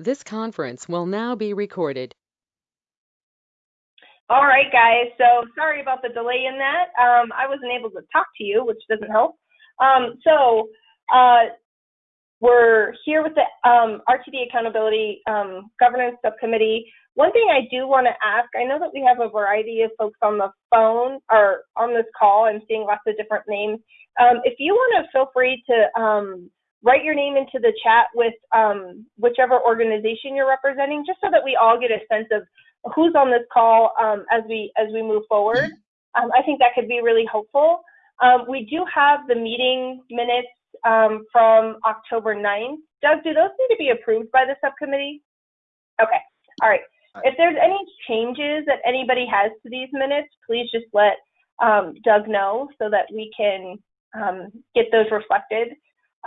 This conference will now be recorded. All right, guys. So sorry about the delay in that. Um, I wasn't able to talk to you, which doesn't help. Um, so uh, we're here with the um, RTD Accountability um, Governance Subcommittee. One thing I do want to ask, I know that we have a variety of folks on the phone or on this call. I'm seeing lots of different names. Um, if you want to feel free to um, write your name into the chat with um, whichever organization you're representing, just so that we all get a sense of who's on this call um, as we as we move forward. Um, I think that could be really helpful. Um, we do have the meeting minutes um, from October 9th. Doug, do those need to be approved by the subcommittee? Okay, all right. If there's any changes that anybody has to these minutes, please just let um, Doug know so that we can um, get those reflected.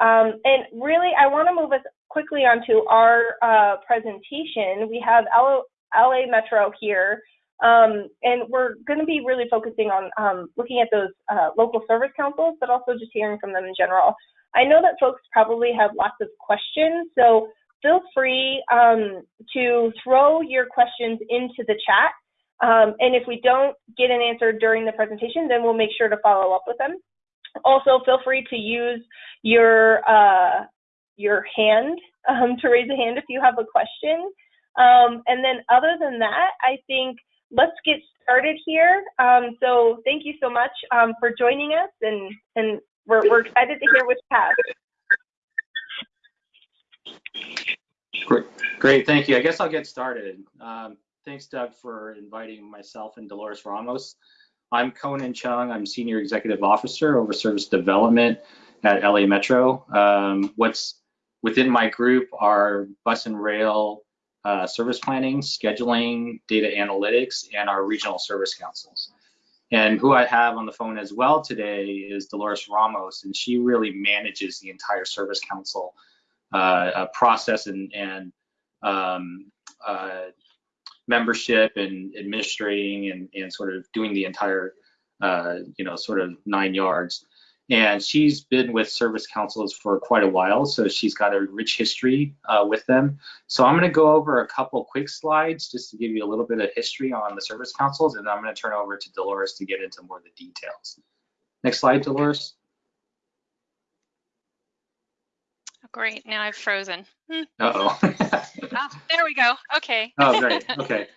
Um, and really, I want to move us quickly onto our uh, presentation. We have LA, LA Metro here, um, and we're going to be really focusing on um, looking at those uh, local service councils, but also just hearing from them in general. I know that folks probably have lots of questions, so feel free um, to throw your questions into the chat. Um, and if we don't get an answer during the presentation, then we'll make sure to follow up with them. Also, feel free to use your uh, your hand um, to raise a hand if you have a question. Um, and then other than that, I think let's get started here. Um, so thank you so much um, for joining us, and and we're we're excited to hear what's have. Great, great, thank you. I guess I'll get started. Um, thanks, Doug, for inviting myself and Dolores Ramos. I'm Conan Cheung. I'm Senior Executive Officer over Service Development at LA Metro. Um, what's within my group are bus and rail uh, service planning, scheduling, data analytics, and our regional service councils. And who I have on the phone as well today is Dolores Ramos, and she really manages the entire service council uh, uh, process and, and um, uh, membership and administrating and, and sort of doing the entire, uh, you know, sort of nine yards. And she's been with service councils for quite a while, so she's got a rich history uh, with them. So I'm going to go over a couple quick slides just to give you a little bit of history on the service councils, and I'm going to turn over to Dolores to get into more of the details. Next slide, Dolores. Oh, great, now I've frozen. Hmm. Uh-oh. oh, there we go, okay. oh, great, okay.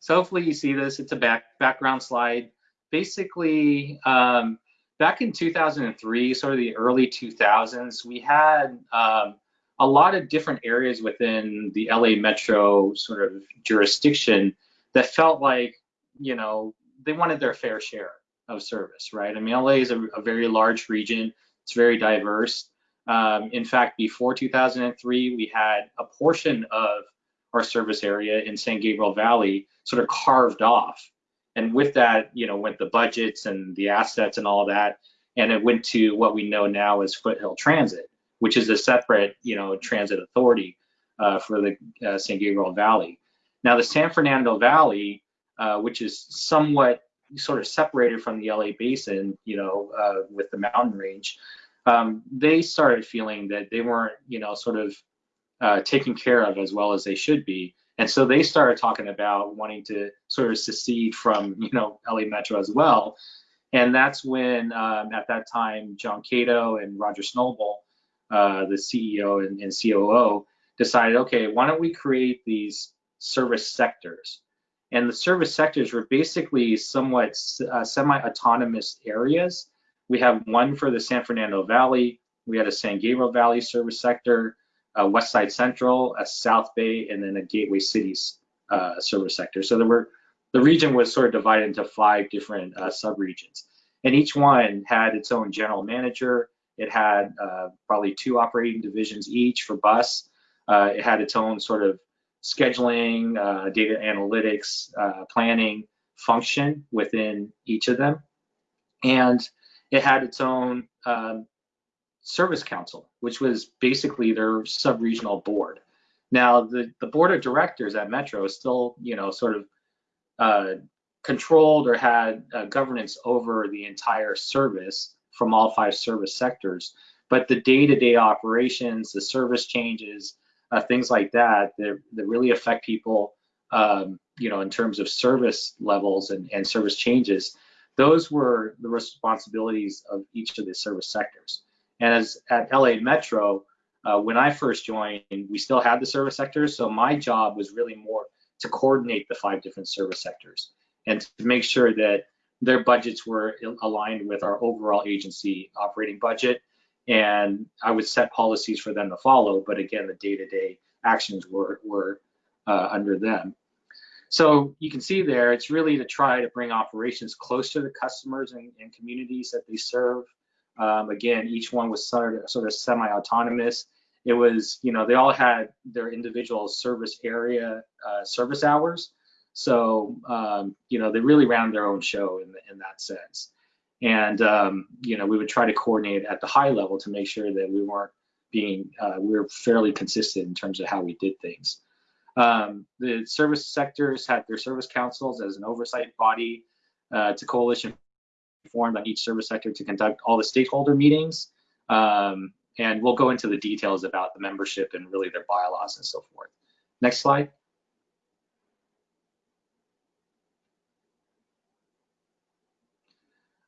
So hopefully you see this, it's a back background slide. Basically, um, back in 2003, sort of the early 2000s, we had um, a lot of different areas within the LA Metro sort of jurisdiction that felt like, you know, they wanted their fair share of service, right? I mean, LA is a, a very large region. It's very diverse. Um, in fact, before 2003, we had a portion of our service area in San Gabriel Valley sort of carved off and with that, you know, went the budgets and the assets and all that, and it went to what we know now as Foothill Transit, which is a separate, you know, transit authority uh, for the uh, San Gabriel Valley. Now, the San Fernando Valley, uh, which is somewhat sort of separated from the LA Basin, you know, uh, with the mountain range, um, they started feeling that they weren't, you know, sort of uh, taken care of as well as they should be. And so they started talking about wanting to sort of secede from, you know, LA Metro as well. And that's when, um, at that time, John Catoe and Roger Snoble, uh, the CEO and, and, COO, decided, okay, why don't we create these service sectors? And the service sectors were basically somewhat uh, semi-autonomous areas. We have one for the San Fernando Valley. We had a San Gabriel Valley service sector a West Side Central, a South Bay, and then a Gateway Cities uh, service sector. So there were the region was sort of divided into five different uh, subregions, and each one had its own general manager. It had uh, probably two operating divisions each for bus. Uh, it had its own sort of scheduling, uh, data analytics, uh, planning function within each of them, and it had its own um, service council, which was basically their sub-regional board. Now, the, the board of directors at Metro is still, you know, sort of uh, controlled or had uh, governance over the entire service from all five service sectors. But the day-to-day -day operations, the service changes, uh, things like that, that, that really affect people, um, you know, in terms of service levels and, and service changes, those were the responsibilities of each of the service sectors. And as at LA Metro, uh, when I first joined, we still had the service sectors. So my job was really more to coordinate the five different service sectors and to make sure that their budgets were aligned with our overall agency operating budget. And I would set policies for them to follow, but again, the day-to-day actions were, were uh, under them. So you can see there, it's really to try to bring operations close to the customers and, and communities that they serve. Um, again, each one was sort of, sort of semi-autonomous. It was, you know, they all had their individual service area uh, service hours. So, um, you know, they really ran their own show in, the, in that sense. And, um, you know, we would try to coordinate at the high level to make sure that we weren't being, uh, we were fairly consistent in terms of how we did things. Um, the service sectors had their service councils as an oversight body. Uh, a coalition formed on each service sector to conduct all the stakeholder meetings. Um, and we'll go into the details about the membership and really their bylaws and so forth. Next slide.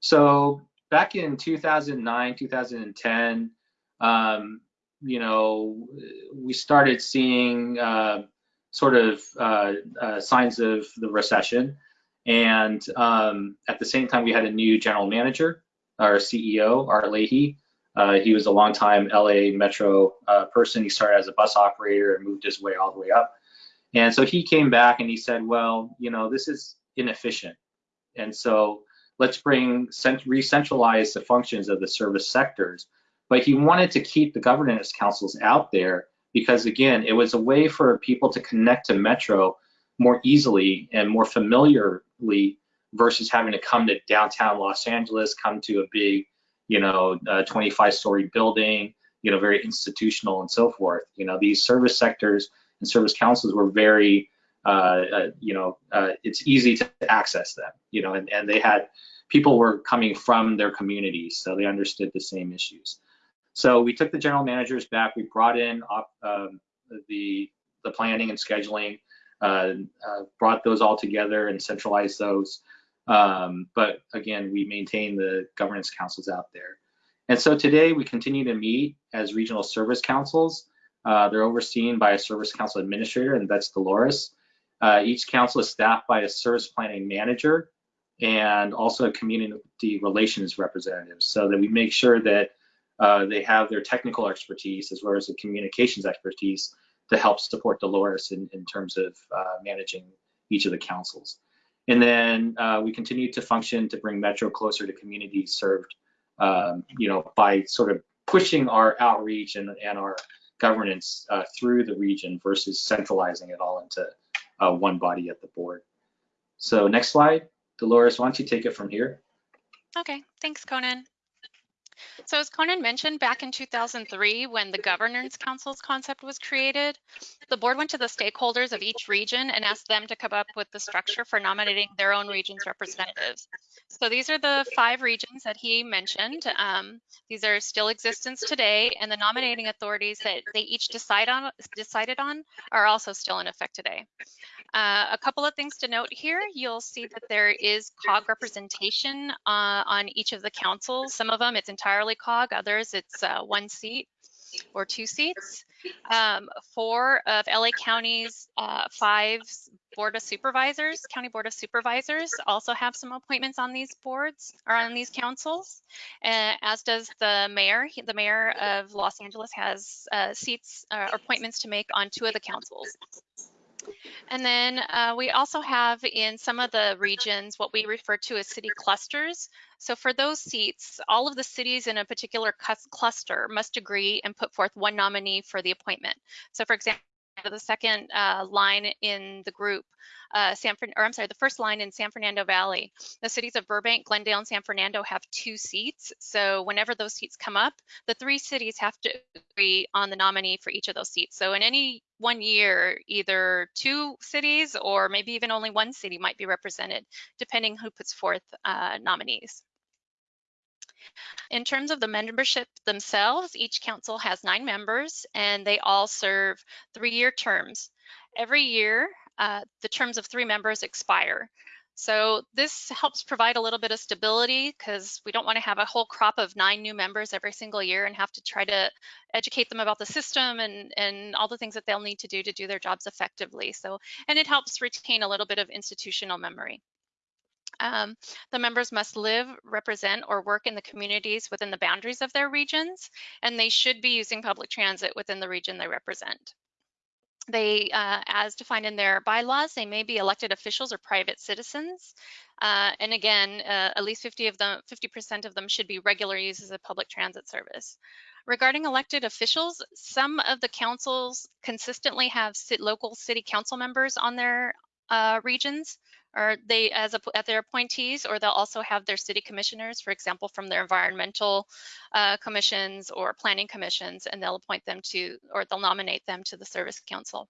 So back in 2009, 2010, um, you know, we started seeing uh, sort of uh, uh, signs of the recession. And um, at the same time, we had a new general manager, our CEO, Art Leahy. Uh, he was a longtime LA Metro uh, person. He started as a bus operator and moved his way all the way up. And so he came back and he said, well, you know, this is inefficient. And so let's bring re-centralize the functions of the service sectors. But he wanted to keep the governance councils out there because again, it was a way for people to connect to Metro more easily and more familiarly versus having to come to downtown Los Angeles, come to a big, you know, 25 story building, you know, very institutional and so forth. You know, these service sectors and service councils were very uh, uh, you know, uh, it's easy to access them, you know, and, and they had people were coming from their communities, so they understood the same issues. So we took the general managers back. We brought in um, the the planning and scheduling, uh, uh, brought those all together and centralized those. Um, but again, we maintain the governance councils out there. And so today we continue to meet as regional service councils. Uh, they're overseen by a service council administrator, and that's Dolores. Uh, each council is staffed by a service planning manager and also a community relations representative so that we make sure that uh, they have their technical expertise as well as the communications expertise to help support Dolores in, in terms of uh, managing each of the councils. And then uh, we continue to function to bring Metro closer to communities served, um, you know, by sort of pushing our outreach and, and our governance uh, through the region versus centralizing it all into uh, one body at the board. So next slide, Dolores, why don't you take it from here? Okay, thanks, Conan. So as Conan mentioned, back in 2003, when the Governance Council's concept was created, the board went to the stakeholders of each region and asked them to come up with the structure for nominating their own region's representatives. So these are the five regions that he mentioned. Um, these are still existence today, and the nominating authorities that they each decide on, decided on are also still in effect today. Uh, a couple of things to note here, you'll see that there is COG representation uh, on each of the councils. Some of them it's entirely COG, others it's uh, one seat or two seats. Um, four of LA County's uh, five Board of Supervisors, County Board of Supervisors also have some appointments on these boards or on these councils, uh, as does the mayor. The mayor of Los Angeles has uh, seats uh, or appointments to make on two of the councils. And then uh, we also have in some of the regions what we refer to as city clusters. So for those seats, all of the cities in a particular cluster must agree and put forth one nominee for the appointment. So for example, the second uh, line in the group, uh, San or I'm sorry, the first line in San Fernando Valley. The cities of Burbank, Glendale, and San Fernando have two seats. So whenever those seats come up, the three cities have to agree on the nominee for each of those seats. So in any one year, either two cities or maybe even only one city might be represented, depending who puts forth uh, nominees. In terms of the membership themselves, each council has nine members and they all serve three-year terms. Every year, uh, the terms of three members expire. So this helps provide a little bit of stability because we don't want to have a whole crop of nine new members every single year and have to try to educate them about the system and, and all the things that they'll need to do to do their jobs effectively. So, and it helps retain a little bit of institutional memory. Um, the members must live, represent, or work in the communities within the boundaries of their regions, and they should be using public transit within the region they represent. They, uh, as defined in their bylaws, they may be elected officials or private citizens. Uh, and again, uh, at least 50 of them, 50% of them should be regular users of public transit service. Regarding elected officials, some of the councils consistently have local city council members on their uh, regions or they as a, at their appointees, or they'll also have their city commissioners, for example, from their environmental uh, commissions or planning commissions, and they'll appoint them to, or they'll nominate them to the service council.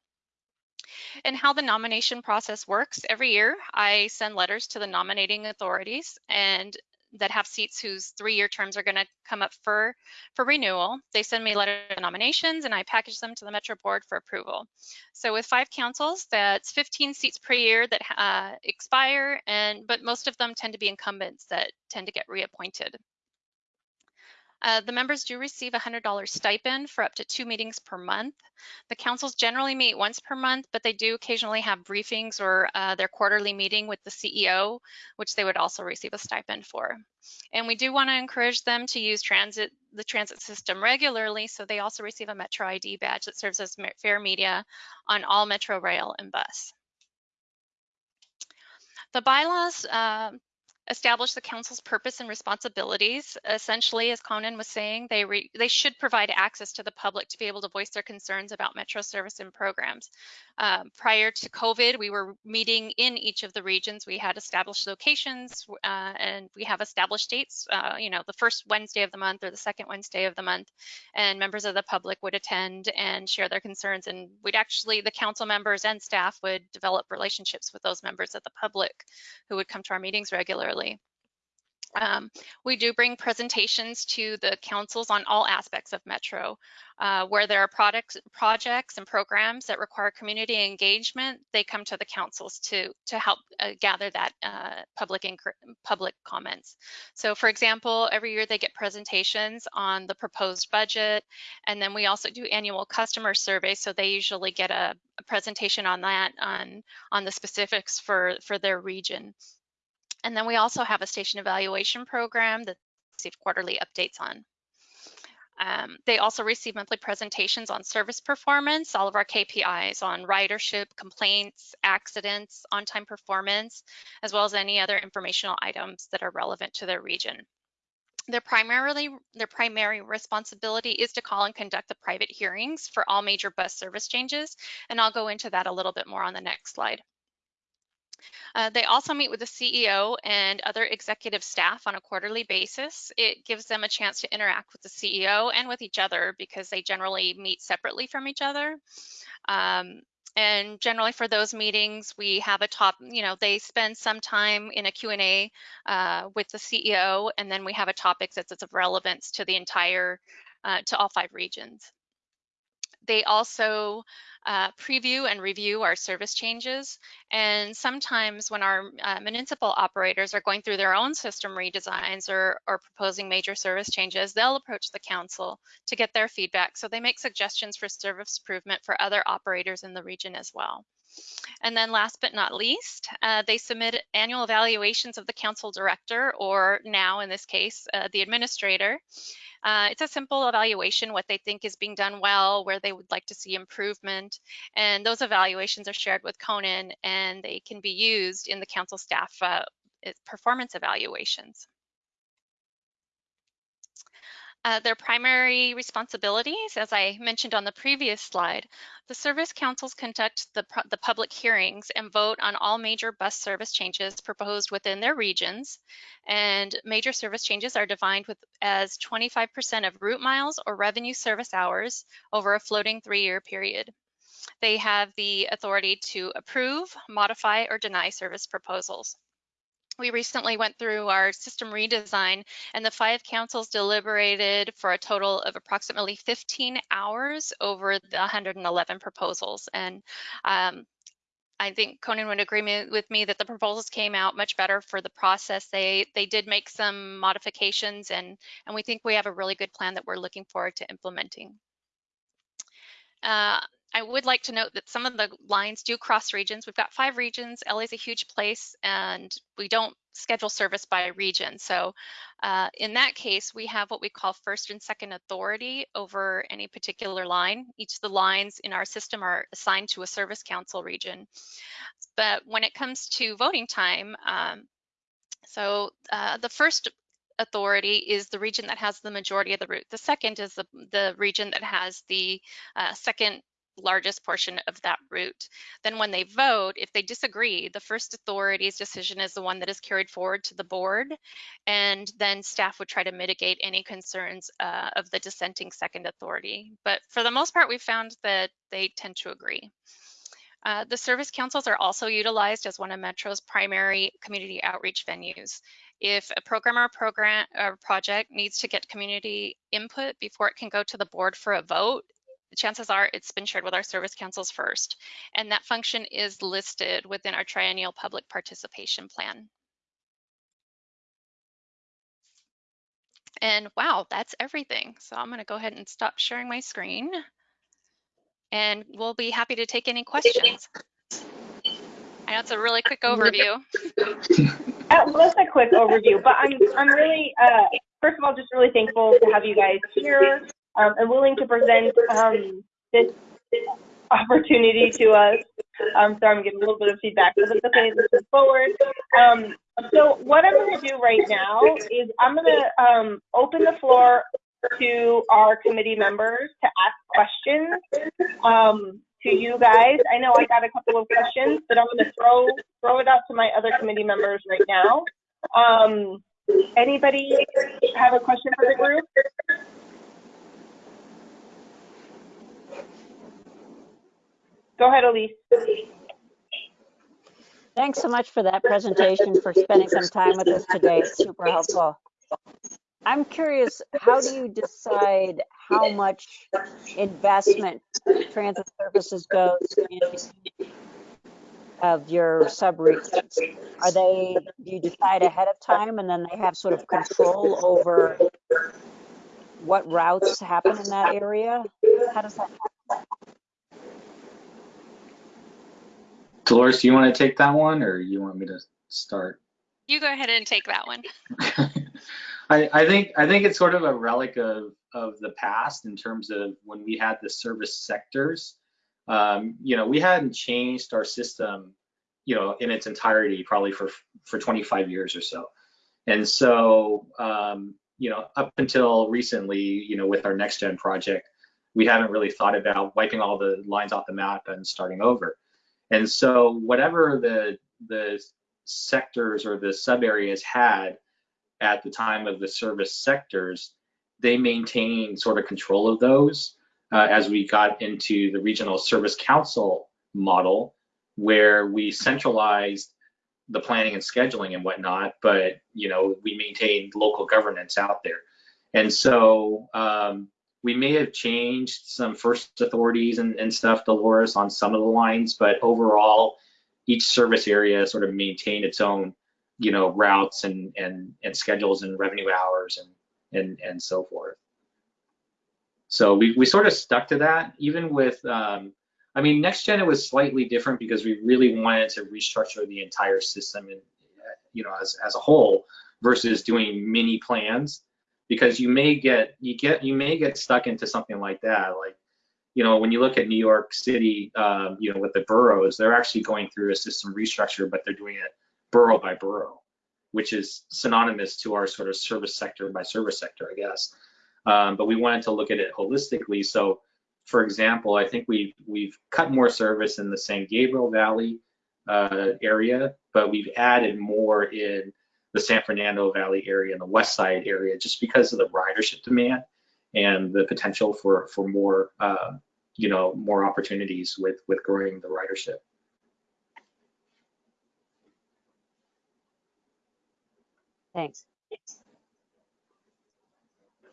And how the nomination process works, every year I send letters to the nominating authorities and that have seats whose three-year terms are going to come up for, for renewal. They send me letter of nominations and I package them to the Metro Board for approval. So with five councils, that's 15 seats per year that uh, expire, and but most of them tend to be incumbents that tend to get reappointed. Uh, the members do receive a $100 stipend for up to two meetings per month. The councils generally meet once per month, but they do occasionally have briefings or uh, their quarterly meeting with the CEO, which they would also receive a stipend for. And we do want to encourage them to use transit, the transit system regularly, so they also receive a Metro ID badge that serves as fare media on all Metro Rail and bus. The bylaws uh, establish the council's purpose and responsibilities. Essentially, as Conan was saying, they they should provide access to the public to be able to voice their concerns about Metro service and programs. Um, prior to COVID, we were meeting in each of the regions. We had established locations uh, and we have established dates, uh, you know, the first Wednesday of the month or the second Wednesday of the month, and members of the public would attend and share their concerns. And we'd actually, the council members and staff would develop relationships with those members of the public who would come to our meetings regularly. Um, we do bring presentations to the councils on all aspects of Metro. Uh, where there are products, projects and programs that require community engagement, they come to the councils to, to help uh, gather that uh, public, public comments. So for example, every year they get presentations on the proposed budget, and then we also do annual customer surveys, so they usually get a, a presentation on that, on, on the specifics for, for their region. And then we also have a station evaluation program that receive quarterly updates on. Um, they also receive monthly presentations on service performance, all of our KPIs on ridership, complaints, accidents, on-time performance, as well as any other informational items that are relevant to their region. Their primarily their primary responsibility is to call and conduct the private hearings for all major bus service changes, and I'll go into that a little bit more on the next slide. Uh, they also meet with the CEO and other executive staff on a quarterly basis. It gives them a chance to interact with the CEO and with each other because they generally meet separately from each other. Um, and generally for those meetings, we have a top, you know, they spend some time in a Q&A uh, with the CEO, and then we have a topic that's of relevance to the entire, uh, to all five regions. They also uh, preview and review our service changes. And sometimes when our uh, municipal operators are going through their own system redesigns or, or proposing major service changes, they'll approach the council to get their feedback. So they make suggestions for service improvement for other operators in the region as well. And then last but not least, uh, they submit annual evaluations of the council director, or now in this case, uh, the administrator. Uh, it's a simple evaluation, what they think is being done well, where they would like to see improvement. And those evaluations are shared with Conan and they can be used in the council staff uh, performance evaluations. Uh, their primary responsibilities, as I mentioned on the previous slide, the service councils conduct the, the public hearings and vote on all major bus service changes proposed within their regions. And major service changes are defined with as 25% of route miles or revenue service hours over a floating three-year period. They have the authority to approve, modify, or deny service proposals. we recently went through our system redesign and the five councils deliberated for a total of approximately 15 hours over the 111 proposals. And um, I think Conan would agree with me that the proposals came out much better for the process. They they did make some modifications and and we think we have a really good plan that we're looking forward to implementing. Uh, I would like to note that some of the lines do cross regions. We've got five regions. LA is a huge place and we don't schedule service by region. So uh, in that case, we have what we call first and second authority over any particular line. Each of the lines in our system are assigned to a service council region. But when it comes to voting time, um, so uh, the first authority is the region that has the majority of the route. The second is the, the region that has the uh, second largest portion of that route. Then when they vote, if they disagree, the first authority's decision is the one that is carried forward to the board, and then staff would try to mitigate any concerns uh, of the dissenting second authority. But for the most part, we found that they tend to agree. Uh, the service councils are also utilized as one of Metro's primary community outreach venues. If a program or program or project needs to get community input before it can go to the board for a vote, chances are it's been shared with our service councils first. And that function is listed within our triennial public participation plan. And wow, that's everything. So I'm gonna go ahead and stop sharing my screen and we'll be happy to take any questions. I know it's a really quick overview. That was a quick overview, but I'm I'm really uh, first of all just really thankful to have you guys here um, and willing to present um, this opportunity to us. Um, sorry, I'm getting a little bit of feedback, but it's okay. Let's move forward. Um, so what I'm going to do right now is I'm going to um, open the floor to our committee members to ask questions um, to you guys. I know I got a couple of questions, but I'm going to throw throw it out to my other committee members right now. Um, anybody have a question for the group? Go ahead, Elise. Thanks so much for that presentation, for spending some time with us today. It's super helpful. I'm curious, how do you decide how much investment transit services goes in of your subregions? Are they, do you decide ahead of time and then they have sort of control over what routes happen in that area? How does that happen? Dolores, do you want to take that one or you want me to start? You go ahead and take that one. I, I think I think it's sort of a relic of of the past in terms of when we had the service sectors. Um, you know, we hadn't changed our system, you know, in its entirety probably for for 25 years or so. And so, um, you know, up until recently, you know, with our next gen project, we haven't really thought about wiping all the lines off the map and starting over. And so whatever the the sectors or the sub areas had at the time of the service sectors, they maintained sort of control of those uh, as we got into the regional service council model, where we centralized the planning and scheduling and whatnot, but you know we maintained local governance out there. And so um, we may have changed some first authorities and, and stuff, Dolores, on some of the lines, but overall, each service area sort of maintained its own, you know, routes and and and schedules and revenue hours and and and so forth. So we we sort of stuck to that, even with. Um, I mean, next gen it was slightly different because we really wanted to restructure the entire system and you know as as a whole versus doing mini plans because you may get you get you may get stuck into something like that. Like you know when you look at new york city um, you know with the boroughs they're actually going through a system restructure but they're doing it borough by borough which is synonymous to our sort of service sector by service sector i guess. Um, but we wanted to look at it holistically. So for example i think we've we've cut more service in the san gabriel valley uh, area but we've added more in the San Fernando Valley area and the West Side area, just because of the ridership demand and the potential for for more, uh, you know, more opportunities with with growing the ridership. Thanks.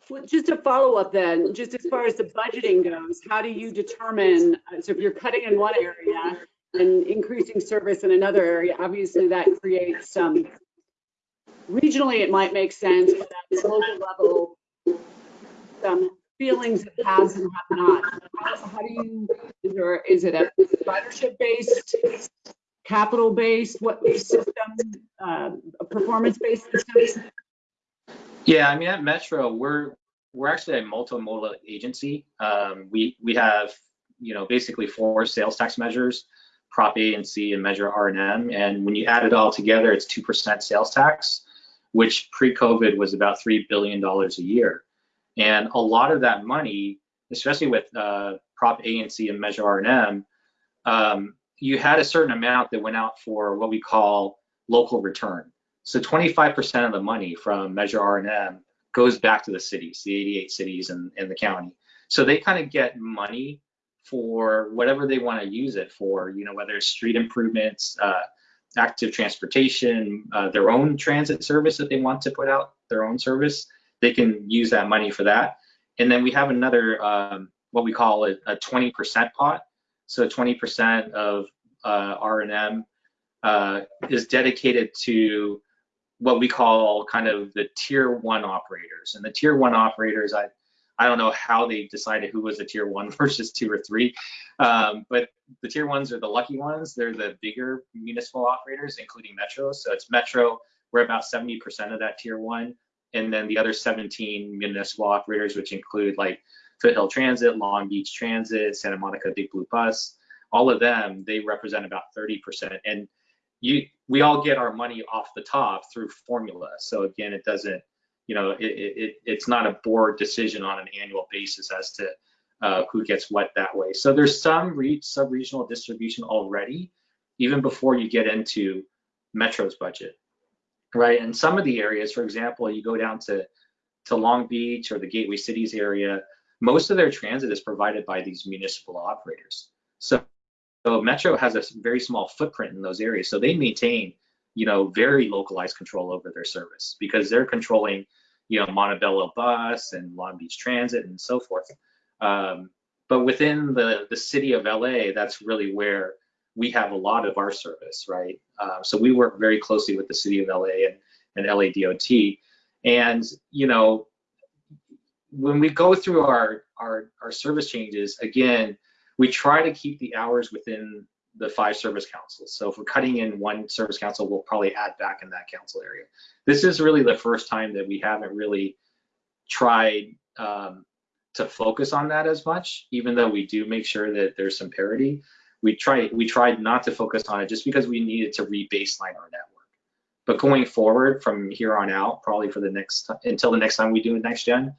Well, just a follow up then, just as far as the budgeting goes, how do you determine, uh, so if you're cutting in one area and increasing service in another area, obviously that creates some, regionally it might make sense, but at the local level, some feelings of haves and have not. How how do you, is there, is it a ridership based, capital based, what system, uh, a performance based system? Yeah, I mean at Metro, we're we're actually a multimodal agency. Um, we we have you know basically four sales tax measures, Prop A and C and Measure R and M, and when you add it all together, it's two percent sales tax, which pre-COVID was about three billion dollars a year, and a lot of that money, especially with uh, Prop A and C and Measure R and M, um, you had a certain amount that went out for what we call local return. So 25% of the money from Measure R&M goes back to the cities, the 88 cities and, and the county. So they kind of get money for whatever they want to use it for, you know, whether it's street improvements, uh, active transportation, uh, their own transit service that they want to put out, their own service, they can use that money for that. And then we have another, um, what we call a, a 20% pot. So 20% of uh, R&M uh, is dedicated to what we call kind of the tier one operators. And the tier one operators, I, I don't know how they decided who was a tier one versus two or three, um, but the tier ones are the lucky ones. They're the bigger municipal operators, including Metro. So it's Metro, we're about 70% of that tier one. And then the other 17 municipal operators, which include like Foothill Transit, Long Beach Transit, Santa Monica Big Blue Bus, all of them, they represent about 30%. And you we all get our money off the top through formula. So again, it doesn't, you know, it, it it's not a board decision on an annual basis as to uh, who gets what that way. So there's some re- sub-regional distribution already, even before you get into Metro's budget, right? And some of the areas, for example, you go down to to Long Beach or the Gateway Cities area, most of their transit is provided by these municipal operators. So so Metro has a very small footprint in those areas. So they maintain, you know, very localized control over their service because they're controlling, you know, Montebello Bus and Long Beach Transit and so forth. Um, but within the, the city of LA, that's really where we have a lot of our service, right? Uh, so we work very closely with the city of LA and, and LA DOT. And, you know, when we go through our, our, our service changes, again, we try to keep the hours within the five service councils. So if we're cutting in one service council, we'll probably add back in that council area. This is really the first time that we haven't really tried um, to focus on that as much, even though we do make sure that there's some parity. We try we tried not to focus on it just because we needed to re-baseline our network. But going forward from here on out, probably for the next until the next time we do a next gen,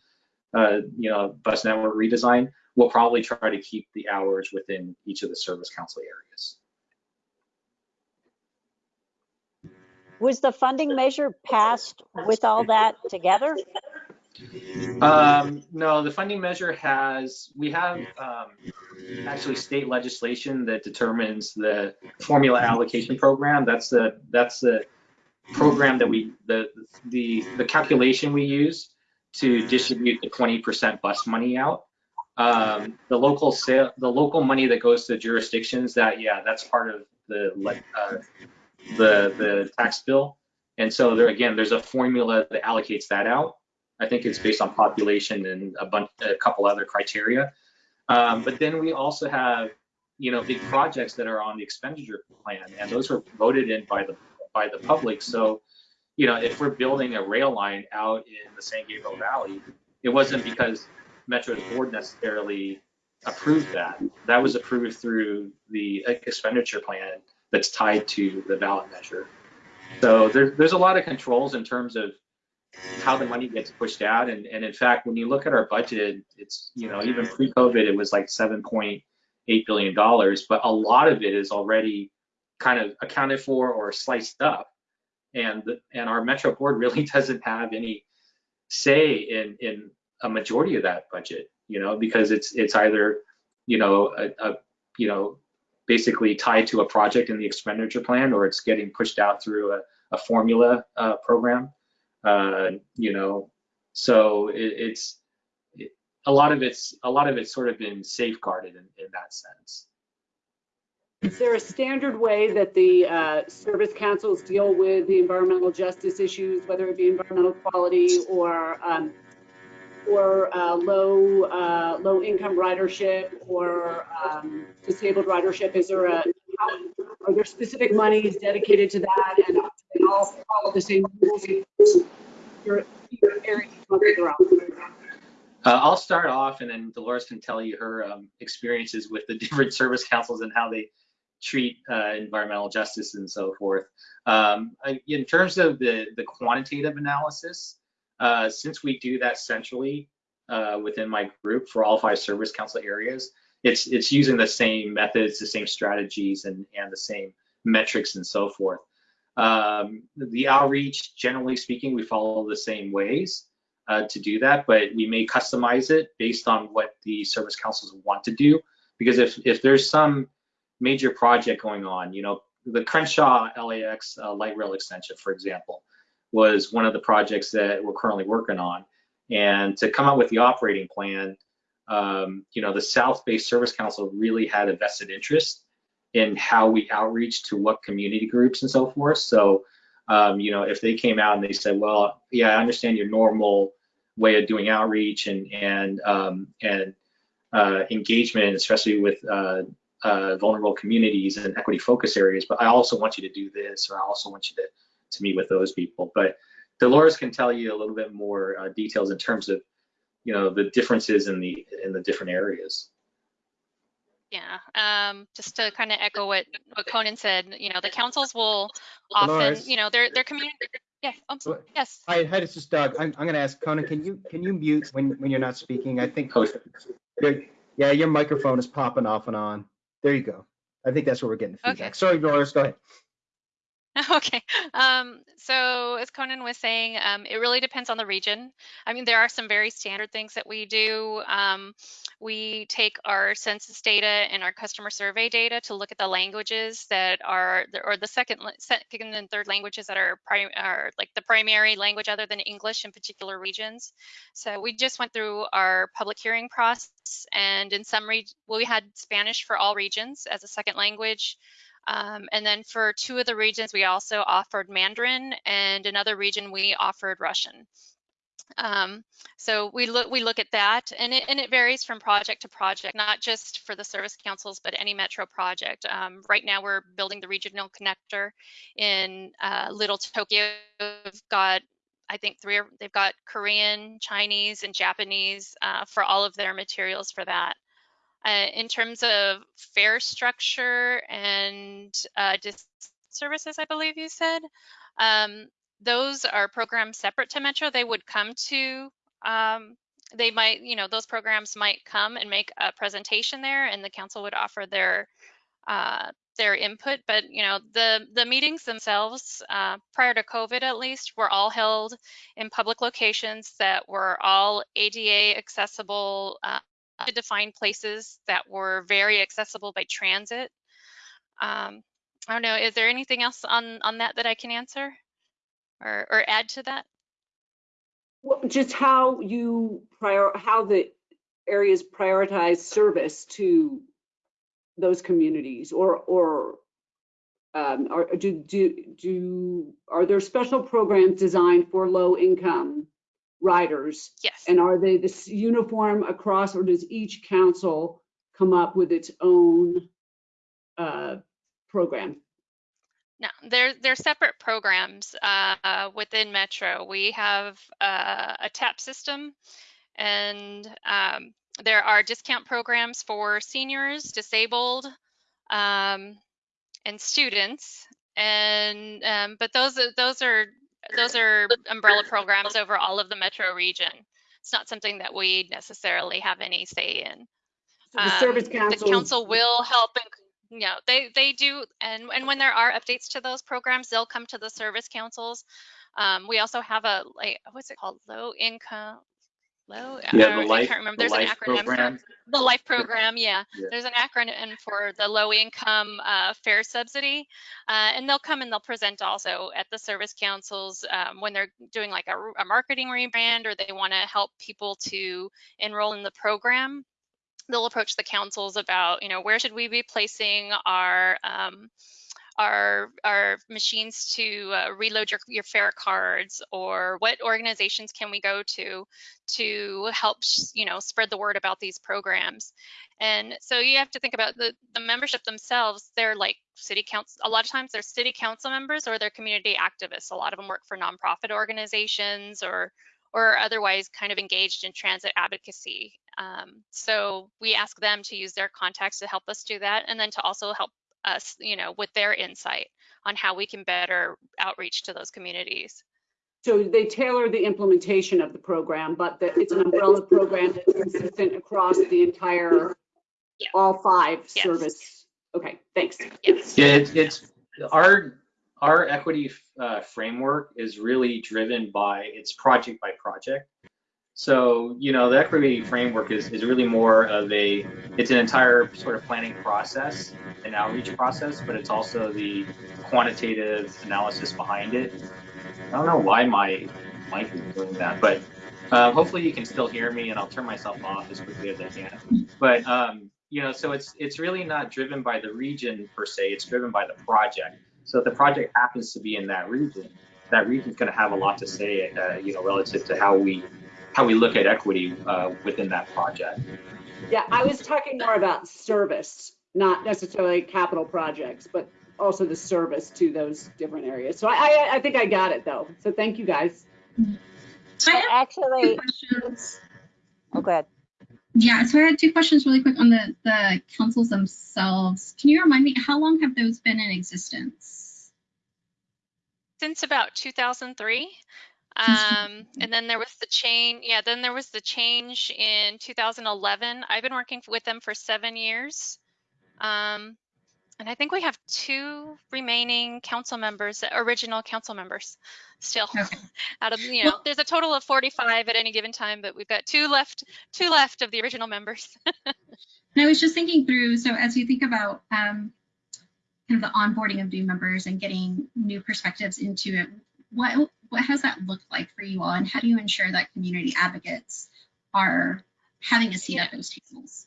uh, you know, bus network redesign, we'll probably try to keep the hours within each of the service council areas. Was the funding measure passed with all that together? Um, no, the funding measure has, we have um, actually state legislation that determines the formula allocation program. That's the, that's the program that we, the, the, the calculation we use to distribute the 20% bus money out. Um, the local sale, the local money that goes to jurisdictions that, yeah, that's part of the, uh, the, the tax bill. And so there, again, there's a formula that allocates that out. I think it's based on population and a bunch, a couple other criteria. Um, but then we also have, you know, big projects that are on the expenditure plan, and those were voted in by the by the public. So, you know, if we're building a rail line out in the San Gabriel Valley, it wasn't because Metro's board necessarily approved that. That was approved through the expenditure plan that's tied to the ballot measure. So there, there's a lot of controls in terms of how the money gets pushed out. And, and in fact, when you look at our budget, it's, you know, even pre-COVID, it was like $7.8 billion, but a lot of it is already kind of accounted for or sliced up. And, and our Metro board really doesn't have any say in, in a majority of that budget, you know, because it's, it's either, you know, a, a you know, basically tied to a project in the expenditure plan or it's getting pushed out through a, a formula uh, program. Uh, you know, so it, it's it, a lot of it's a lot of it's sort of been safeguarded in, in that sense. Is there a standard way that the uh, service councils deal with the environmental justice issues, whether it be environmental quality or um, or uh, low uh, low income ridership or um, disabled ridership? Is there a are there specific monies dedicated to that and they all follow the same rules? Your, your area? Uh, I'll start off, and then Dolores can tell you her um, experiences with the different service councils and how they treat uh, environmental justice and so forth. Um, in terms of the the quantitative analysis, uh, since we do that centrally uh, within my group for all five service council areas, it's it's using the same methods, the same strategies, and and the same metrics and so forth. Um, the outreach, generally speaking, we follow the same ways uh, to do that, but we may customize it based on what the service councils want to do. Because if if there's some major project going on, you know, the Crenshaw LAX uh, light rail extension, for example, was one of the projects that we're currently working on. And to come up with the operating plan, um, you know, the South Bay Service Council really had a vested interest in how we outreach to what community groups and so forth. So, um, you know, if they came out and they said, well, yeah, I understand your normal way of doing outreach and and um, and uh, engagement, especially with uh, uh, vulnerable communities and equity focus areas, but I also want you to do this, or I also want you to to meet with those people. But Dolores can tell you a little bit more uh, details in terms of, you know, the differences in the in the different areas. Yeah, um, just to kind of echo what, what Conan said, you know, the councils will often, Dolores. you know, their, their community, yeah, I'm so- yes. Hi, hi, this is Doug. I'm, I'm gonna ask Conan, can you, can you mute when, when you're not speaking? I think, Coach, your- yeah, your microphone is popping off and on. There you go. I think that's where we're getting the Okay. feedback. Sorry, Doris, go ahead. Okay, um, so as Conan was saying, um, it really depends on the region. I mean, there are some very standard things that we do. Um, we take our census data and our customer survey data to look at the languages that are, or the second, second and third languages that are, prim- are like the primary language other than English in particular regions. So we just went through our public hearing process, and in some regions, we had Spanish for all regions as a second language. Um, and then for two of the regions, we also offered Mandarin, and another region we offered Russian. Um, so we look we look at that, and it and it varies from project to project, not just for the service councils, but any metro project. Um, right now, we're building the regional connector in uh, Little Tokyo. We've got I think three. They've got Korean, Chinese, and Japanese uh, for all of their materials for that. Uh, in terms of fare structure and uh, services, I believe you said, um, those are programs separate to Metro. They would come to, um, they might, you know, those programs might come and make a presentation there, and the council would offer their uh, their input. But you know, the the meetings themselves, uh, prior to COVID at least, were all held in public locations that were all ADA accessible. To define places that were very accessible by transit. Um, I don't know, is there anything else on, on that that I can answer or, or add to that? Well, just how you prior, how the areas prioritize service to those communities or, or um, or do, do, do, are there special programs designed for low income riders? Yes. And are they this uniform across or does each council come up with its own uh, program? No, they're they're separate programs uh, within Metro. We have uh, a TAP system, and um, there are discount programs for seniors, disabled, um, and students. And um, but those those are those are umbrella programs over all of the Metro region. It's not something that we necessarily have any say in. So the service Um, council. The council will help and, you know, they, they do, and, and when there are updates to those programs, they'll come to the service councils. Um, we also have a, like, what's it called? Low income, Low, Yeah, uh, the life, I can't remember. the There's an life acronym. for- program. The life program, yeah. Yeah. There's an acronym for the low income uh, fare subsidy. Uh, and they'll come and they'll present also at the service councils um, when they're doing like a, a marketing rebrand or they want to help people to enroll in the program. They'll approach the councils about, you know, where should we be placing our um, our our machines to uh, reload your, your fare cards or what organizations can we go to to help you know spread the word about these programs? And so you have to think about the, the membership themselves they're like city council a lot of times they're city council members or they're community activists. A lot of them work for nonprofit organizations or or otherwise kind of engaged in transit advocacy. Um, so we ask them to use their contacts to help us do that and then to also help us, you know, with their insight on how we can better outreach to those communities. So they tailor the implementation of the program, but that it's an umbrella program that's consistent across the entire, Yeah. all five Yes. service. Okay, thanks. Yes. Yeah, it's, it's our our equity uh, framework is really driven by it's project by project. So you know the equity framework is is really more of a it's an entire sort of planning process, an outreach process, but it's also the quantitative analysis behind it. I don't know why my mic is doing that, but uh, hopefully you can still hear me, and I'll turn myself off as quickly as I can. But um, you know, so it's it's really not driven by the region per se. It's driven by the project. So if the project happens to be in that region, that region's going to have a lot to say, uh, you know, relative to how we how we look at equity uh, within that project. Yeah, I was talking more about service, not necessarily capital projects, but also the service to those different areas. So I, I, I think I got it though. So thank you guys. So I have two actually, questions. oh, go ahead. Yeah, so I had two questions really quick on the, the councils themselves. Can you remind me, how long have those been in existence? Since about 2003. Um, and then there was the change, yeah, then there was the change in 2011. I've been working with them for seven years. Um, and I think we have two remaining council members, original council members still Okay. out of, you know, there's a total of 45 at any given time, but we've got two left, two left of the original members. And I was just thinking through, so as you think about um, kind of the onboarding of new members and getting new perspectives into it, what what has that looked like for you all, and how do you ensure that community advocates are having a seat at those tables?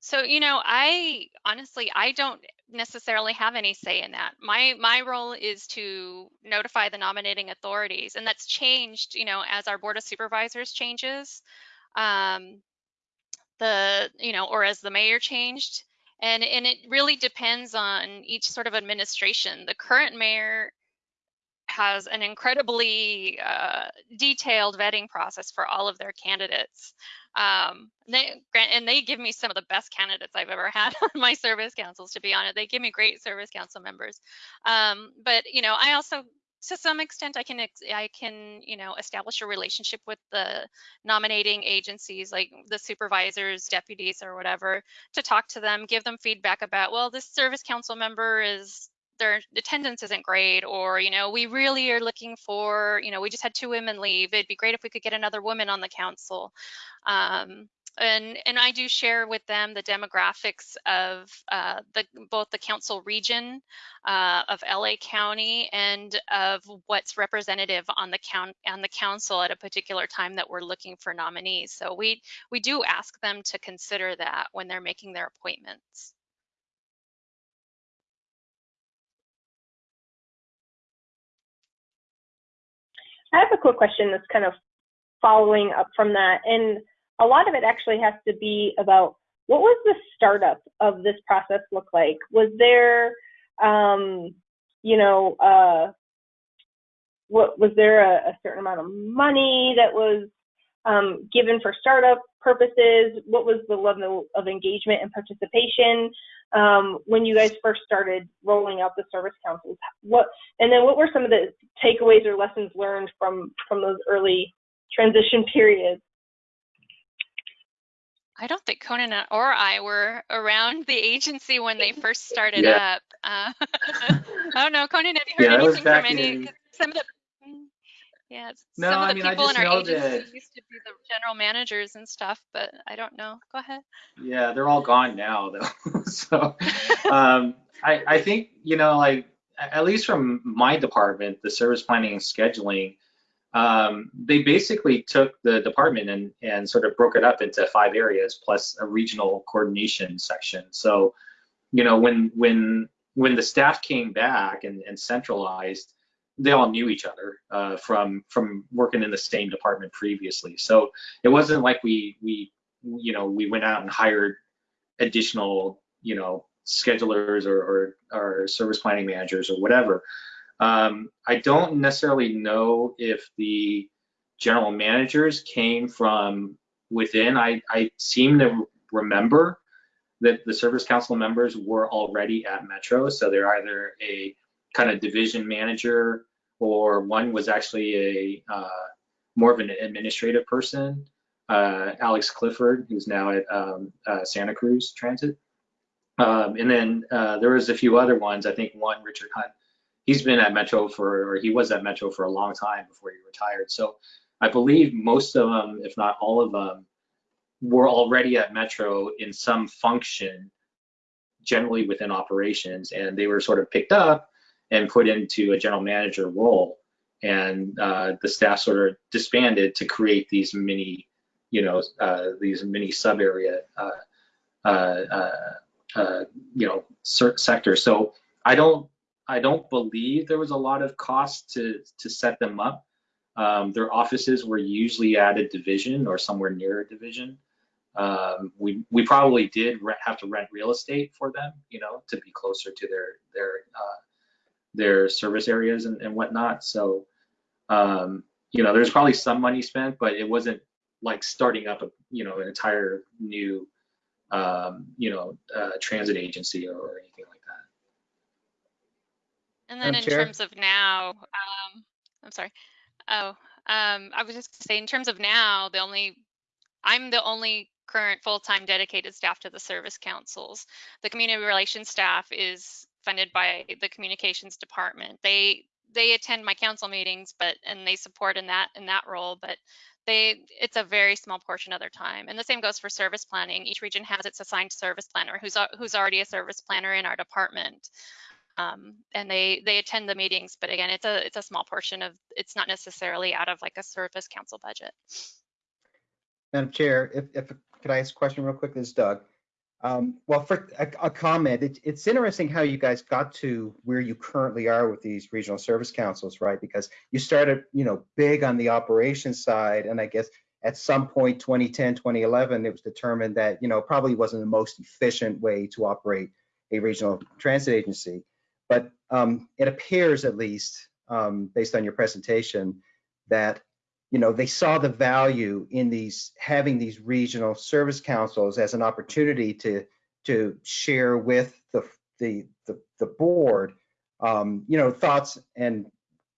So, you know, I honestly, I don't necessarily have any say in that. My my role is to notify the nominating authorities, and that's changed, you know, as our board of supervisors changes. Um, the, you know, or as the mayor changed. And and it really depends on each sort of administration. The current mayor has an incredibly uh, detailed vetting process for all of their candidates. Um, they and they give me some of the best candidates I've ever had on my service councils. To be honest, they give me great service council members. Um, but you know, I also, to some extent, I can I can you know establish a relationship with the nominating agencies, like the supervisors, deputies, or whatever, to talk to them, give them feedback about, well, this service council member is their attendance isn't great or you know we really are looking for you know we just had two women leave it'd be great if we could get another woman on the council um, and and I do share with them the demographics of uh, the both the council region uh, of LA County and of what's representative on the count on the council at a particular time that we're looking for nominees. So we we do ask them to consider that when they're making their appointments. I have a quick question that's kind of following up from that. And a lot of it actually has to be about what was the startup of this process look like? Was there, um, you know, uh, what was there a, a certain amount of money that was um, given for startup purposes? What was the level of engagement and participation um, when you guys first started rolling out the service councils? What and then what were some of the takeaways or lessons learned from from those early transition periods? I don't think Conan or I were around the agency when they first started Yeah. up. Uh, I don't know, Conan, have you heard that was anything from any? in- Some of the Yeah, No, some of I the mean, people in our agency that- used to be the general managers and stuff, but I don't know. Go ahead. Yeah, they're all gone now though. so um, I, I think, you know, like at least from my department, the service planning and scheduling, um, they basically took the department and, and sort of broke it up into five areas plus a regional coordination section. So, you know, when when when the staff came back and, and centralized, they all knew each other uh, from from working in the same department previously. So it wasn't like we we you know we went out and hired additional you know schedulers or or, or service planning managers or whatever. Um, I don't necessarily know if the general managers came from within. I I seem to remember that the service council members were already at Metro, so they're either a kind of division manager or one was actually a uh, more of an administrative person, uh, Alex Clifford, who's now at um, uh, Santa Cruz Transit. Um, and then uh, there was a few other ones. I think one, Richard Hunt, he's been at Metro for, or he was at Metro for a long time before he retired. So I believe most of them, if not all of them, were already at Metro in some function, generally within operations, and they were sort of picked up and put into a general manager role. And uh, the staff sort of disbanded to create these mini, you know, uh, these mini sub area, uh, uh, uh, you know, sectors. So I don't, I don't believe there was a lot of cost to to set them up. Um, their offices were usually at a division or somewhere near a division. Um, we we probably did have to rent real estate for them, you know, to be closer to their their uh, their service areas and, and whatnot. So, um, you know, there's probably some money spent, but it wasn't like starting up a you know an entire new um, you know uh, transit agency or, or anything like that. And then Madam in Chair? terms of now, um, I'm sorry. Oh, um, I was just saying, in terms of now, the only, I'm the only current full-time dedicated staff to the service councils. The community relations staff is funded by the communications department. They they attend my council meetings, but and they support in that in that role, but they it's a very small portion of their time. And the same goes for service planning. Each region has its assigned service planner who's who's already a service planner in our department um, and they they attend the meetings but again it's a it's a small portion of it's not necessarily out of like a service council budget Madam Chair, if, if, could I ask a question real quick? This is Doug. Um, well, for a, a comment, it, it's interesting how you guys got to where you currently are with these regional service councils, right? Because you started, you know, big on the operations side, and I guess at some point, 2010, 2011, it was determined that, you know, probably wasn't the most efficient way to operate a regional transit agency. But um, it appears, at least, um, based on your presentation, that you know, they saw the value in these having these regional service councils as an opportunity to to share with the the the, the board, um, you know, thoughts and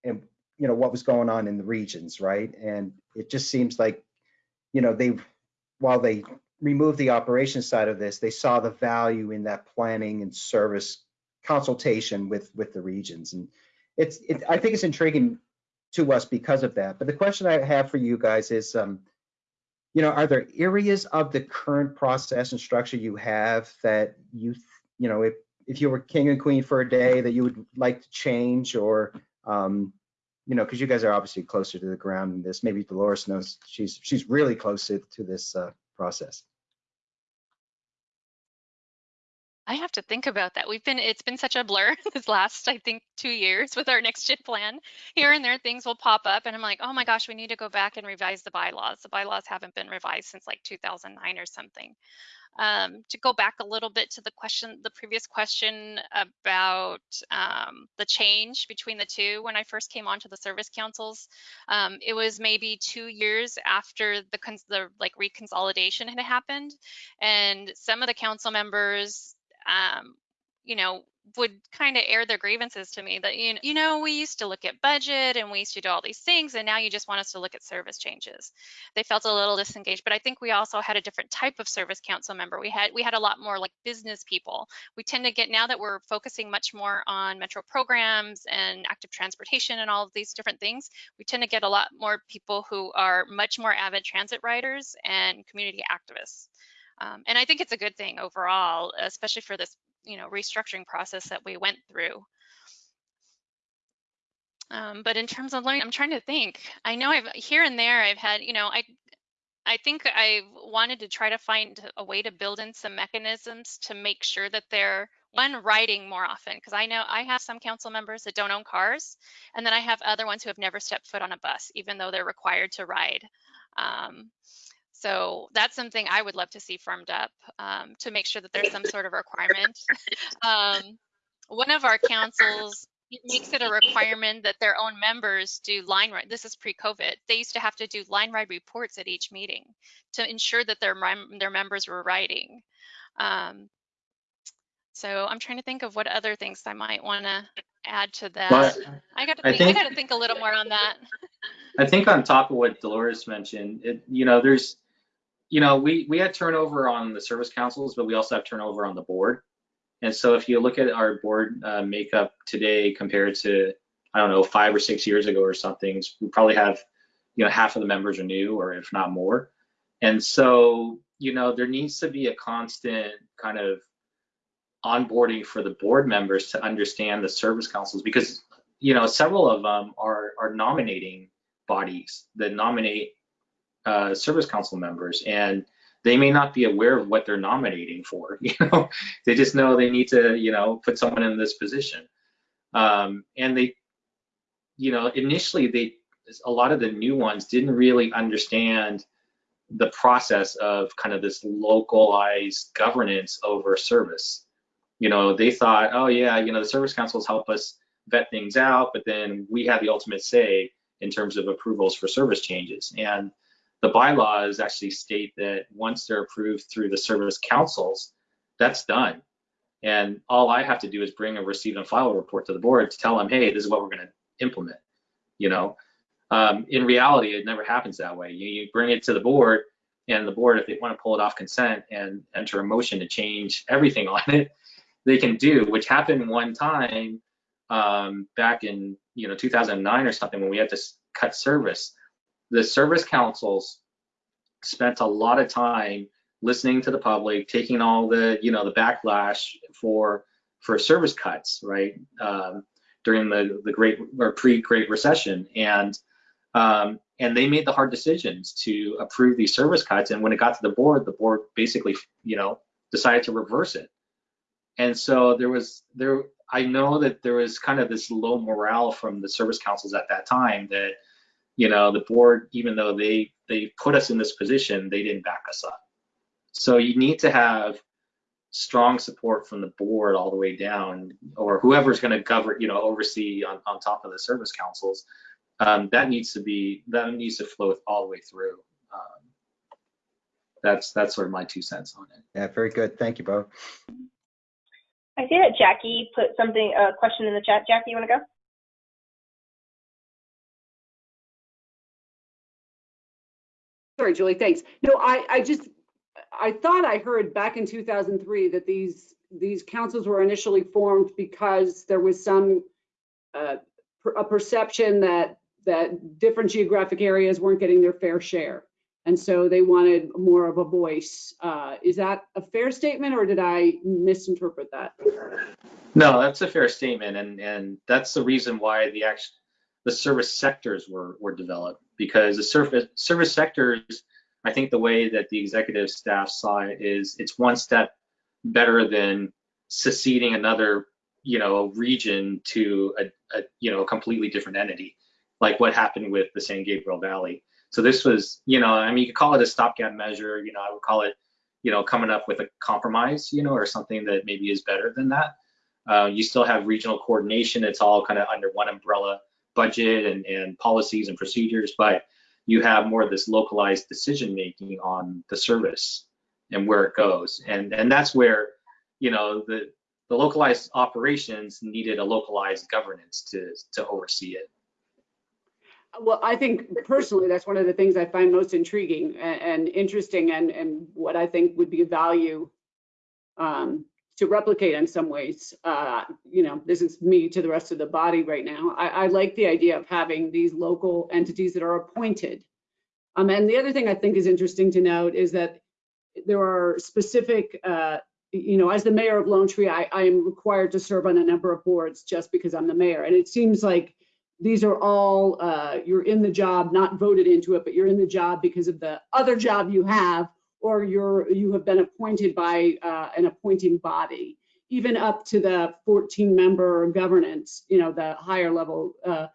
and you know what was going on in the regions, right? And it just seems like, you know, they while they removed the operations side of this, they saw the value in that planning and service consultation with with the regions, and it's it, I think it's intriguing to us because of that. But the question I have for you guys is, um, you know, are there areas of the current process and structure you have that you, you know, if if you were king and queen for a day that you would like to change or, um, you know, because you guys are obviously closer to the ground in this. Maybe Dolores knows she's she's really close to, to this uh, process. I have to think about that. We've been it's been such a blur this last i think two years with our next gen plan. Here and there things will pop up and i'm like oh my gosh we need to go back and revise the bylaws. The bylaws haven't been revised since like 2009 or something. Um, to go back a little bit to the question, the previous question about um, the change between the two when I first came onto the service councils, um, it was maybe two years after the, the like reconsolidation had happened, and some of the council members, um, you know, would kind of air their grievances to me that you know, you know we used to look at budget and we used to do all these things and now you just want us to look at service changes. They felt a little disengaged but i think we also had a different type of service council member. We had we had a lot more like business people. We tend to get now that we're focusing much more on metro programs and active transportation and all of these different things we tend to get a lot more people who are much more avid transit riders and community activists um, and I think it's a good thing overall, especially for this you know restructuring process that we went through. Um, but in terms of learning, I'm trying to think. I know I've here and there I've had, you know, I I think I wanted to try to find a way to build in some mechanisms to make sure that they're one riding more often because I know I have some council members that don't own cars, and then I have other ones who have never stepped foot on a bus, even though they're required to ride. Um, so that's something I would love to see firmed up um, to make sure that there's some sort of requirement. Um, one of our councils makes it a requirement that their own members do line ride. This is pre-COVID. They used to have to do line ride reports at each meeting to ensure that their their members were riding. Um, so I'm trying to think of what other things I might want to add to that. I got to I think, I think- got to think a little more on that. I think on top of what Dolores mentioned, it, you know, there's, you know, we, we had turnover on the service councils, but we also have turnover on the board. And so if you look at our board uh, makeup today compared to, I don't know, five or six years ago or something, we probably have, you know, half of the members are new or if not more. And so, you know, there needs to be a constant kind of onboarding for the board members to understand the service councils because, you know, several of them are, are nominating bodies that nominate uh, service council members and they may not be aware of what they're nominating for you know? They just know they need to you know put someone in this position. Um, and they you know initially they a lot of the new ones didn't really understand the process of kind of this localized governance over service. You know they thought oh yeah you know the service councils help us vet things out but then we have the ultimate say in terms of approvals for service changes. And the bylaws actually state that once they're approved through the service councils, that's done. And all I have to do is bring a receive and file report to the board to tell them, hey, this is what we're going to implement. You know, um, in reality, it never happens that way. You, you bring it to the board, and the board, if they want to pull it off consent and enter a motion to change everything on it, they can do, which happened one time um, back in you know 2009 or something when we had to cut service. The service councils spent a lot of time listening to the public, taking all the you know the backlash for for service cuts, right? Um, during the the great or pre-Great Recession, and um, and they made the hard decisions to approve these service cuts. And when it got to the board, the board basically you know decided to reverse it. And so there was there I know that there was kind of this low morale from the service councils at that time that, you know, the board, even though they they put us in this position, they didn't back us up. So you need to have strong support from the board all the way down, or whoever's going to govern, you know, oversee on, on top of the service councils. Um, that needs to be that needs to flow all the way through. Um, that's that's sort of my two cents on it. Yeah, very good. Thank you, Bo. I see that Jackie put something, a question in the chat. Jackie, you want to go? Sorry, Julie, thanks. No, I, I just, I thought I heard back in 2003 that these, these councils were initially formed because there was some, uh, a perception that, that different geographic areas weren't getting their fair share. And so they wanted more of a voice. Uh, Is that a fair statement or did I misinterpret that? No, that's a fair statement, and and that's the reason why the act, the service sectors were were developed because the service service sectors, I think the way that the executive staff saw it is it's one step better than seceding another you know region to a, a you know a completely different entity, like what happened with the San Gabriel Valley. So this was you know I mean you could call it a stopgap measure, you know I would call it you know coming up with a compromise, you know, or something that maybe is better than that. Uh, you still have regional coordination. It's all kind of under one umbrella budget and, and policies and procedures, but you have more of this localized decision making on the service and where it goes. And, and that's where, you know, the, the localized operations needed a localized governance to to oversee it. Well, I think personally, that's one of the things I find most intriguing and, and interesting and, and what I think would be a value um, to replicate in some ways. Uh, you know, this is me to the rest of the body right now. I, I like the idea of having these local entities that are appointed. Um, and the other thing I think is interesting to note is that there are specific, uh, you know, as the mayor of Lone Tree, I, I am required to serve on a number of boards just because I'm the mayor. And it seems like these are all, uh, you're in the job, not voted into it, but you're in the job because of the other job you have, or you're, you have been appointed by uh, an appointing body, even up to the 14 member governance, you know, the higher level uh,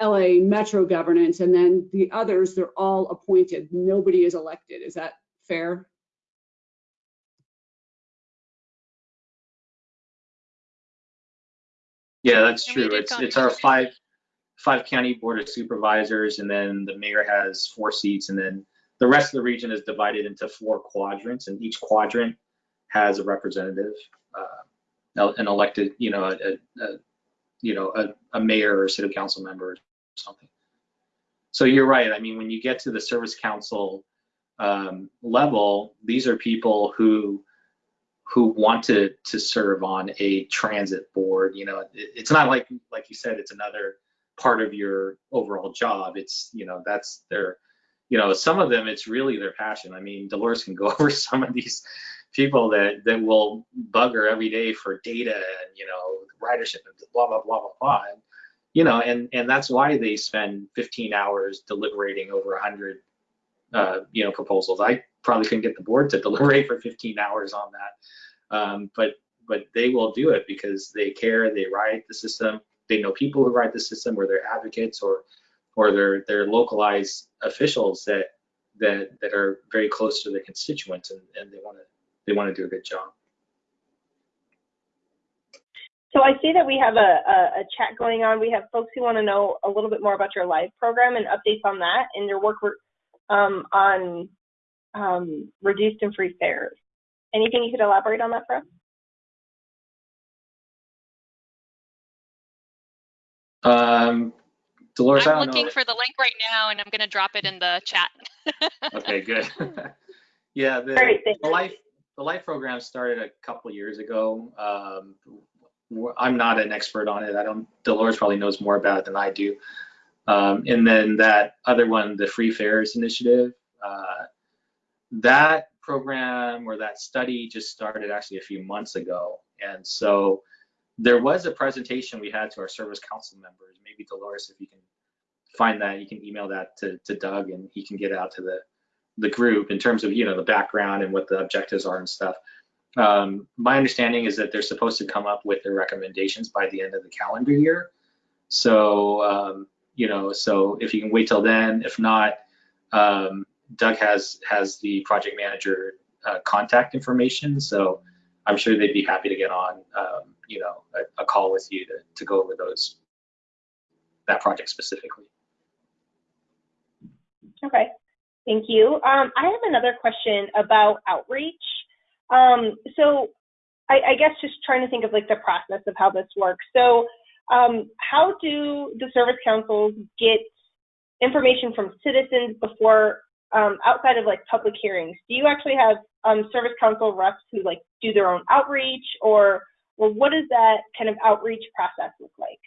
LA Metro governance, and then the others, they're all appointed. Nobody is elected. Is that fair? Yeah, that's And true. It's it's our five five county board of supervisors, and then the mayor has four seats, and then the rest of the region is divided into four quadrants, and each quadrant has a representative, uh, an elected, you know, a, a, you know a, a mayor or city council member or something. So you're right. I mean, when you get to the service council um, level, these are people who who wanted to to serve on a transit board. You know, it, it's not like like you said, it's another part of your overall job. It's you know that's their you know some of them it's really their passion. I mean, Dolores can go over some of these people that that will bugger every day for data and you know ridership and blah blah blah blah blah. And, you know, and and that's why they spend 15 hours deliberating over 100 uh, you know proposals. I probably couldn't get the board to deliberate for 15 hours on that, um, but but they will do it because they care. They ride the system. They know people who ride the system, or they're advocates, or or they're they're localized officials that that that are very close to their constituents, and, and they want to they want to do a good job. So I see that we have a, a, a chat going on. We have folks who want to know a little bit more about your LIFE program and updates on that and your work um, on um, reduced and free fares. Anything you could elaborate on that for us? Um, Dolores, I I'm don't looking know. for the link right now and I'm gonna drop it in the chat. Okay, good. yeah, the, Great, the life the life program started a couple years ago. Um, w- I'm not an expert on it. I don't. Dolores probably knows more about it than I do. Um, and then that other one, the Free Fares Initiative, uh, that program or that study just started actually a few months ago. And so there was a presentation we had to our service council members. Maybe Dolores, if you can find that, you can email that to, to Doug and he can get out to the, the group in terms of, you know, the background and what the objectives are and stuff. Um, my understanding is that they're supposed to come up with their recommendations by the end of the calendar year. So, um, you know, so if you can wait till then, if not, um, Doug has has the project manager uh, contact information. So I'm sure they'd be happy to get on, um, you know, a, a call with you to, to go over those, that project specifically. Okay, thank you. Um, I have another question about outreach. Um, so I, I guess just trying to think of like the process of how this works. So um, how do the service councils get information from citizens before um, outside of like public hearings? Do you actually have um, service council reps who like do their own outreach or or what does that kind of outreach process look like?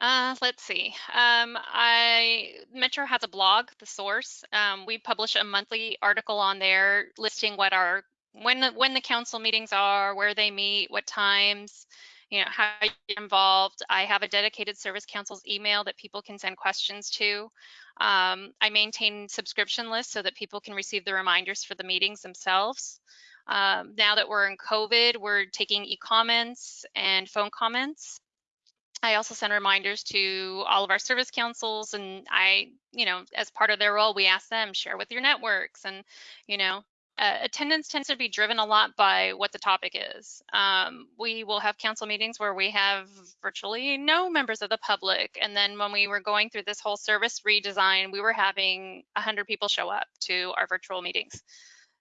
Uh, let's see. Um, I Metro has a blog, The Source. Um, we publish a monthly article on there listing what our when the, when the council meetings are, where they meet, what times, you know, how you get involved. I have a dedicated service council's email that people can send questions to. Um, I maintain subscription lists so that people can receive the reminders for the meetings themselves. Um, now that we're in COVID, we're taking e-comments and phone comments. I also send reminders to all of our service councils and I, you know, as part of their role, we ask them share with your networks and, you know, uh, attendance tends to be driven a lot by what the topic is. Um, we will have council meetings where we have virtually no members of the public. And then when we were going through this whole service redesign, we were having 100 people show up to our virtual meetings.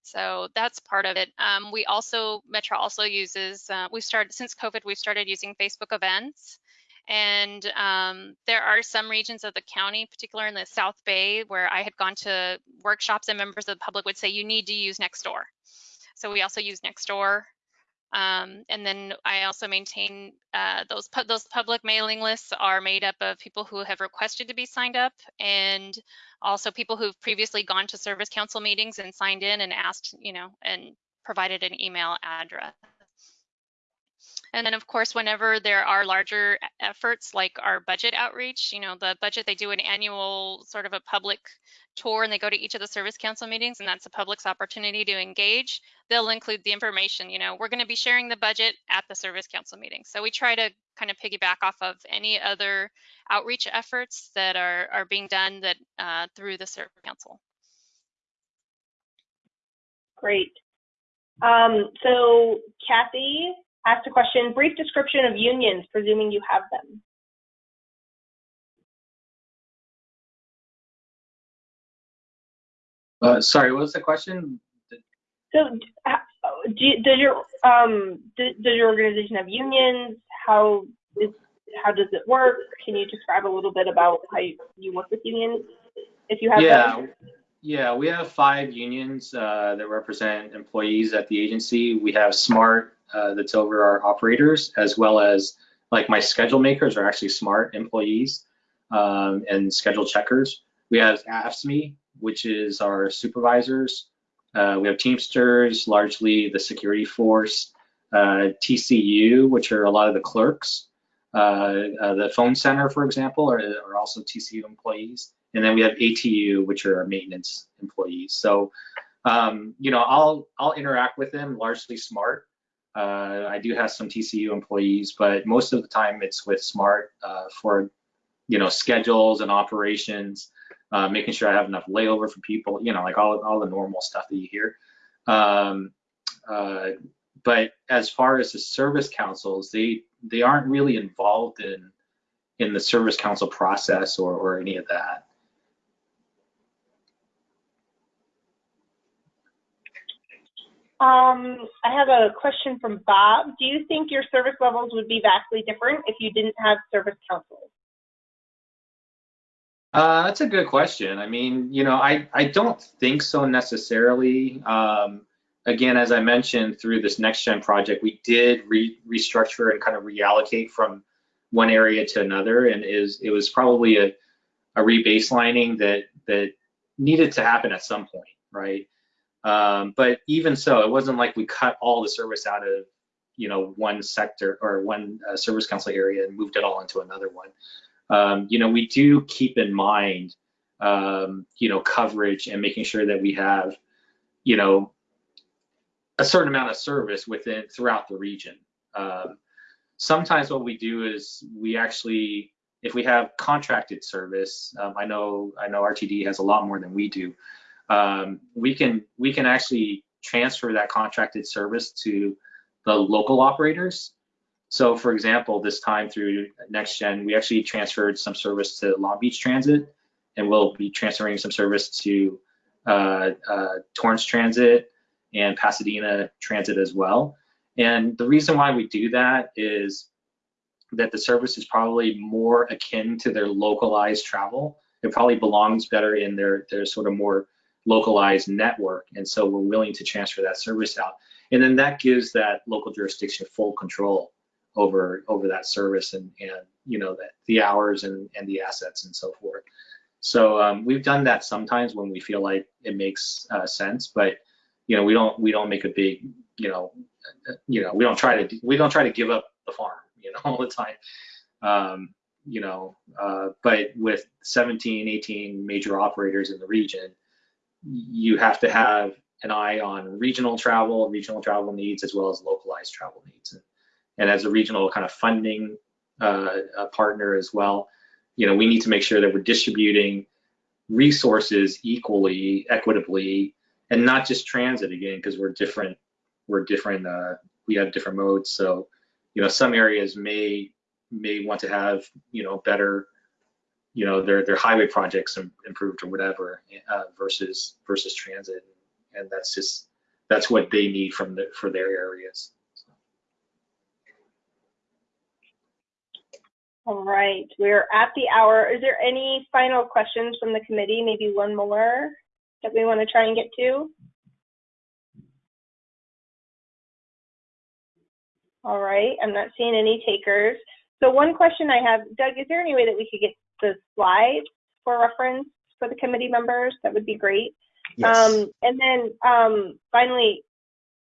So that's part of it. Um, we also, Metro also uses, uh, we started, since COVID, we've started using Facebook events. And um, there are some regions of the county, particularly in the South Bay, where I had gone to workshops and members of the public would say, you need to use Nextdoor. So we also use Nextdoor. Um, and then I also maintain uh, those pu those public mailing lists are made up of people who have requested to be signed up and also people who've previously gone to service council meetings and signed in and asked, you know, and provided an email address. And then of course, whenever there are larger efforts like our budget outreach, you know, the budget, they do an annual sort of a public tour and they go to each of the service council meetings and that's the public's opportunity to engage. They'll include the information, you know, we're gonna be sharing the budget at the service council meeting. So we try to kind of piggyback off of any other outreach efforts that are, are being done that uh, through the service council. Great. Um, so Kathy, asked a question, brief description of unions, presuming you have them. Uh, sorry, what was the question? So, do, does your um do, does your organization have unions? How is how does it work? Can you describe a little bit about how you, you work with unions, if you have yeah, them? yeah, we have five unions uh, that represent employees at the agency. We have SMART, uh, that's over our operators, as well as like my schedule makers are actually SMART employees um, and schedule checkers. We have AFSCME, which is our supervisors. Uh, we have Teamsters, largely the security force. Uh, TCU, which are a lot of the clerks. Uh, uh, the phone center, for example, are, are, also TCU employees. And then we have ATU, which are our maintenance employees. So, um, you know, I'll I'll interact with them largely smart. Uh, I do have some TCU employees, but most of the time it's with Smart for, you know, schedules and operations, uh, making sure I have enough layover for people, you know, like all, all the normal stuff that you hear. Um, uh, but as far as the service councils, they they aren't really involved in in the service council process or, or any of that. Um, I have a question from Bob. Do you think your service levels would be vastly different if you didn't have service councils? Uh, that's a good question. I mean, you know, I, I don't think so necessarily. Um, again, as I mentioned, through this next gen project, we did re restructure and kind of reallocate from one area to another, and is it was probably a, a rebaselining that that needed to happen at some point, right? Um, but even so, it wasn't like we cut all the service out of you know one sector or one uh, service council area and moved it all into another one. Um, you know, we do keep in mind um, you know coverage and making sure that we have you know a certain amount of service within throughout the region. Um, sometimes what we do is we actually if we have contracted service, um, I know I know RTD has a lot more than we do um, we can we can actually transfer that contracted service to the local operators. So for example, this time through NextGen, we actually transferred some service to Long Beach Transit, and we'll be transferring some service to uh, uh, Torrance Transit and Pasadena Transit as well. And the reason why we do that is that the service is probably more akin to their localized travel. It probably belongs better in their, their sort of more localized network. And so we're willing to transfer that service out. And then that gives that local jurisdiction full control over over that service and, and you know, the, the hours and, and the assets and so forth. So um, we've done that sometimes when we feel like it makes uh, sense, but you know, we don't we don't make a big, you know, you know, we don't try to we don't try to give up the farm, you know, all the time. Um, you know, uh, but with 17, 18 major operators in the region, you have to have an eye on regional travel, regional travel needs, as well as localized travel needs. And, as a regional kind of funding uh, partner as well, you know, we need to make sure that we're distributing resources equally, equitably, and not just transit again, because we're different, we're different, uh, we have different modes. So, you know, some areas may may want to have, you know, better you know their their highway projects improved or whatever uh, versus versus transit and that's just that's what they need from the, for their areas. All right, we're at the hour. Is there any final questions from the committee? Maybe one more that we want to try and get to? All right, I'm not seeing any takers. So one question I have, Doug, is there any way that we could get the slides for reference for the committee members? That would be great. Yes. Um, and then um, finally,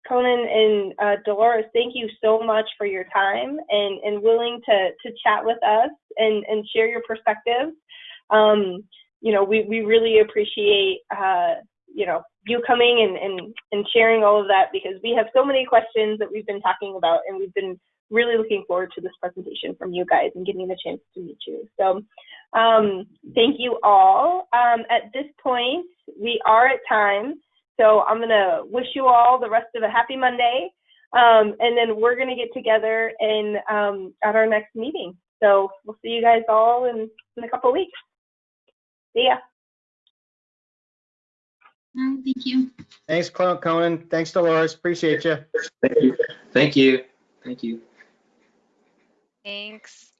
Conan and uh, Dolores, thank you so much for your time and, and willing to, to chat with us and, and share your perspectives. Um, you know, we, we really appreciate, uh, you know, you coming and, and, and sharing all of that because we have so many questions that we've been talking about and we've been really looking forward to this presentation from you guys and getting the chance to meet you. So um, thank you all. Um, at this point, we are at time. So I'm going to wish you all the rest of a happy Monday. Um, and then we're going to get together in, um, at our next meeting. So we'll see you guys all in, in a couple of weeks. See ya. Thank you. Thanks, Clon- Conan. Thanks, Dolores. Appreciate you. Thank you. Thank you. Thank you. Thanks.